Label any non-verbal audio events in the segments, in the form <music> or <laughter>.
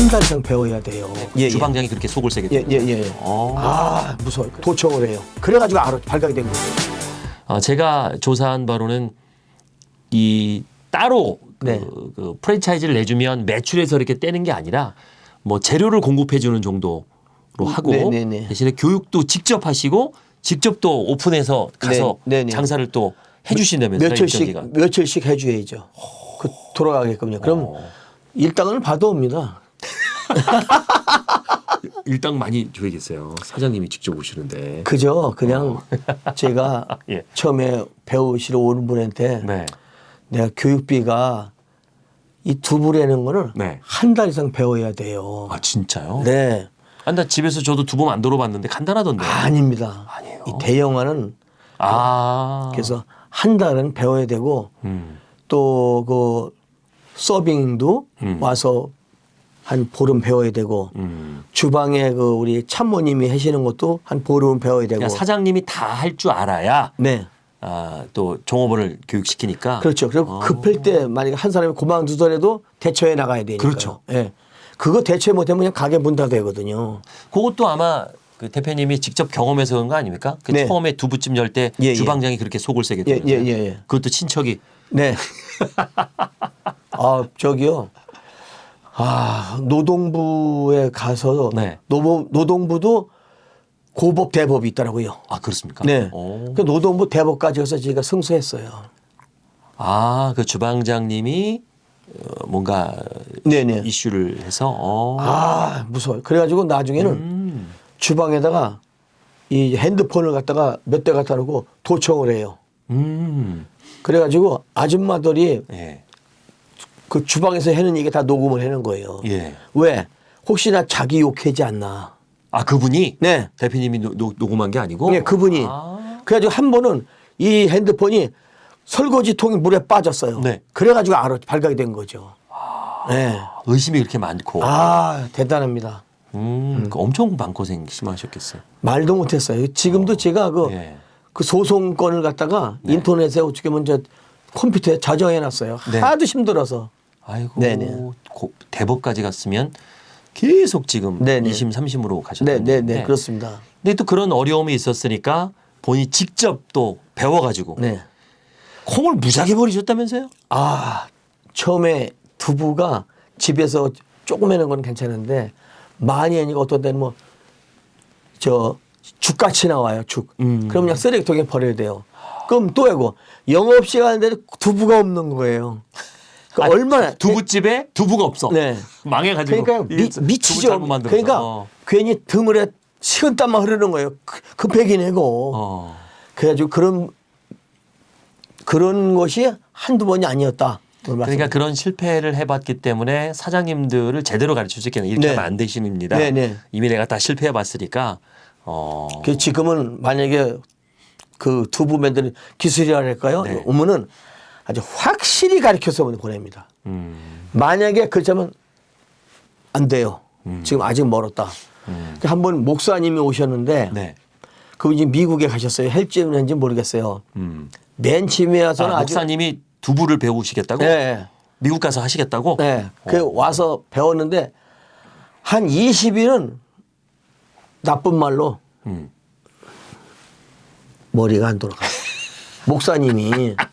한 달 이상 배워야 돼요. 예, 예. 주방장이 그렇게 속을 세게 예. 예, 예. 어. 아, 무서워요. 도청을 해요. 그래가지고 알아, 발각이 된 거예요. 어, 제가 조사한 바로는 이 따로 네. 그, 그 프랜차이즈를 내주면 매출에서 이렇게 떼는 게 아니라 뭐 재료를 공급해 주는 정도로 하고 네, 네, 네. 대신에 교육도 직접 하시고 직접 또 오픈해서 가서 네, 네, 네. 장사를 또 해주신다면서요 며칠씩. 며칠씩 해줘야죠. 그 돌아가게끔요. 그럼 어. 일당을 받아옵니다. <laughs> 일당 많이 줘야겠어요. 사장님이 직접 오시는데. 그죠. 그냥 <laughs> 제가 예. 처음에 배우시러 오는 분한테 네. 내가 교육비가 이 두부라는 거는 네. 한달 이상 배워야 돼요. 아 진짜요? 네. 아, 나 집에서 저도 두부 만들어 봤는데 간단하던데. 아닙니다. 아니에요? 이 대형화는 아. 그래서 한 달은 배워야 되고 음. 또그 서빙도 음. 와서 한 보름 배워야 되고 음. 주방에 그 우리 참모님이 하시는 것도 한 보름 배워야 되고 그러니까 사장님이 다 할 줄 알아야 네 아, 또 종업원을 교육시키니까. 그렇죠 그리고 어. 급할 때 만약에 한 사람이 그만두더라도 대처해 나가야 되니까 그렇죠. 예 그거 대처 못하면 그냥 가게 문 닫아야거든요 그것도 아마 그 대표님이 직접 경험해서 그런 거 아닙니까? 그 네. 처음에 두부집 열때 예, 예. 주방장이 그렇게 속을 세게 예, 되면 예, 예, 예. 그것도 친척이 네. <laughs> 아, 저기요. 아, 노동부에 가서 네. 노부, 노동부도 고법 대법이 있더라고요. 아 그렇습니까? 네. 오. 그 노동부 대법까지 가서 제가 승소했어요. 아, 그 주방장님이 어, 뭔가 네네. 이슈를 해서 어. 아, 무서워요. 그래가지고 나중에는 음. 주방에다가 이 핸드폰을 갖다가 몇 대 갖다 놓고 도청을 해요. 음. 그래가지고 아줌마들이 예. 그 주방에서 하는 얘기 다 녹음을 하는 거예요. 예. 왜? 혹시나 자기 욕하지 않나. 아 그분이 네. 대표님이 노, 노, 녹음한 게 아니고 네, 그분이. 아. 그래가지고 한 번은 이 핸드폰이 설거지 통이 물에 빠졌어요. 네. 그래가지고 알아 발각이 된 거죠. 네. 의심이 그렇게 많고 아 대단합니다. 음, 그 엄청 마음고생 심하셨겠어요. 말도 못했어요. 지금도 제가 그, 예. 그 소송권을 갖다가 인터넷에 어떻게 보면 저 컴퓨터에 저장해놨어요. 네. 하도 힘들어서. 아이고 네네. 고- 대법까지 갔으면 계속 지금 네네. 2심 3심으로 가셨는데 네, 네, 네, 그렇습니다. 근데 또 그런 어려움이 있었으니까 본인이 직접 또 배워가지고 네. 콩을 무지하게 버리셨다면서요? 아 처음에 두부가 집에서 조금 해는 건 괜찮은데 많이 하니까 어떤 때는 뭐 저 죽같이 나와요 죽. 음. 그럼 그냥 쓰레기통에 버려야 돼요. 그럼 또 하고 영업 시간인데 두부가 없는 거예요. 그 아, 얼마나 두부집에 두부가 없어. 네. 망해가지고 그러니까 이 미, 미치죠. 그러니까 어. 괜히 드물에 식은 땀만 흐르는 거예요. 그- 급하게 내고. 어. 그래가지고 그런 그런 것이 한두 번이 아니었다. 그러니까 그런 실패를 해봤기 때문에 사장님들을 제대로 가르칠 수 있겠네. 이렇게 네. 하면 안 되십니다. 네, 네. 이미 내가 다 실패해봤으니까. 어. 그 지금은 만약에 그 두부맨들 기술이라 할까요? 네. 오면은 아주 확실히 가르쳐서 보냅니다. 음. 만약에 그렇다면 안 돼요. 음. 지금 아직 멀었다. 음. 한 번 목사님이 오셨는데 네. 그분이 미국에 가셨어요. 헬지는지 모르겠어요. 음. 맨 처음에 와서는 아, 목사님이 두부를 배우시겠다고? 네. 미국 가서 하시겠다고? 네. 그 어. 와서 배웠는데 한 20일은 나쁜 말로 음. 머리가 안 돌아가. 목사님이 <laughs>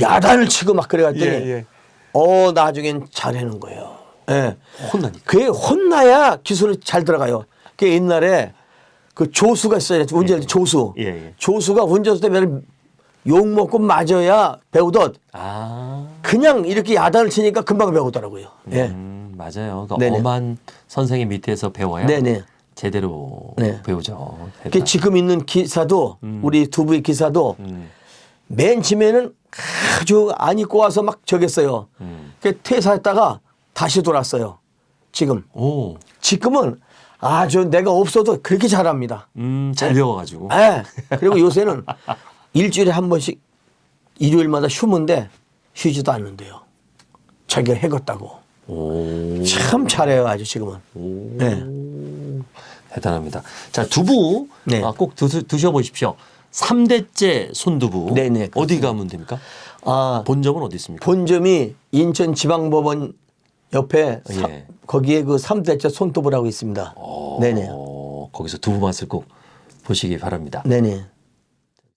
야단을 치고 막 그래갔더니 예, 예. 어 나중엔 잘하는 거예요. 예. 혼나니까. 그게 혼나야 기술이 잘 들어가요. 그 옛날에 그 조수가 있어요. 운전 조수. 예, 예. 조수가 운전수 때문에 욕 먹고 맞아야 배우듯 아. 그냥 이렇게 야단을 치니까 금방 배우더라고요. 예. 음, 맞아요. 그러니까 네네. 엄한 선생님 밑에서 배워야 네네. 제대로 네. 배우죠. 그 지금 있는 기사도 우리 두 부의 기사도 음. 맨 처음에는 아주 안 입고 와서 막 저겼어요. 음. 그 퇴사했다가 다시 돌았어요. 지금. 오. 지금은 아주 내가 없어도 그렇게 잘합니다. 음, 잘 배워가지고. 예. 그리고 요새는 일주일에 한 번씩 일요일마다 쉬는데 쉬지도 않는데요. 자기가 해갔다고. 오. 참 잘해요, 아주 지금은. 오. 네. 대단합니다. 자, 두부 네. 아, 꼭 드셔, 드셔보십시오. 삼대째 손두부. 네네, 어디 그렇습니다. 가면 됩니까? 아, 본점은 어디 있습니까? 본점이 인천지방법원 옆에 사- 예. 거기에 그 삼대째 손두부라고 있습니다. 네네. 어, 거기서 두부 맛을 꼭 보시기 바랍니다. 네네.